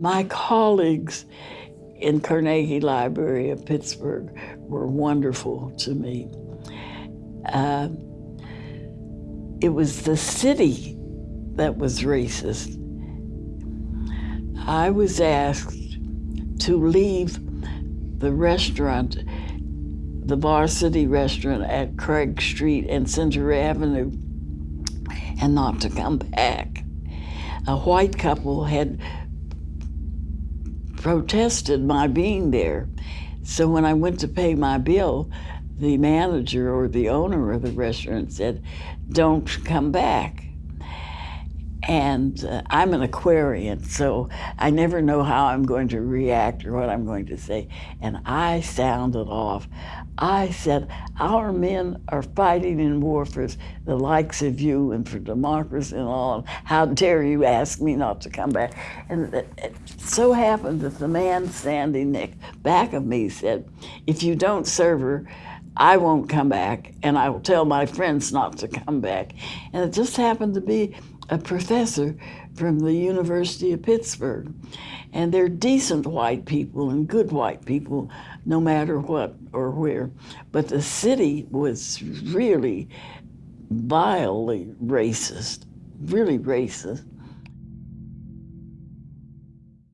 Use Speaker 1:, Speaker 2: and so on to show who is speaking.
Speaker 1: My colleagues in Carnegie Library of Pittsburgh were wonderful to me. Uh, it was the city that was racist. I was asked to leave the restaurant, the Varsity Restaurant at Craig Street and Center Avenue, and not to come back. A white couple had protested my being there. So when I went to pay my bill, the manager or the owner of the restaurant said, Don't come back. And uh, I'm an Aquarian, so I never know how I'm going to react or what I'm going to say. And I sounded off. I said, Our men are fighting in war for the likes of you and for democracy and all. How dare you ask me not to come back? And it so happened that the man standing next back of me said, If you don't serve her, I won't come back, and I will tell my friends not to come back. And it just happened to be a professor from the University of Pittsburgh. And they're decent white people and good white people, no matter what or where. But the city was really vilely racist, really racist.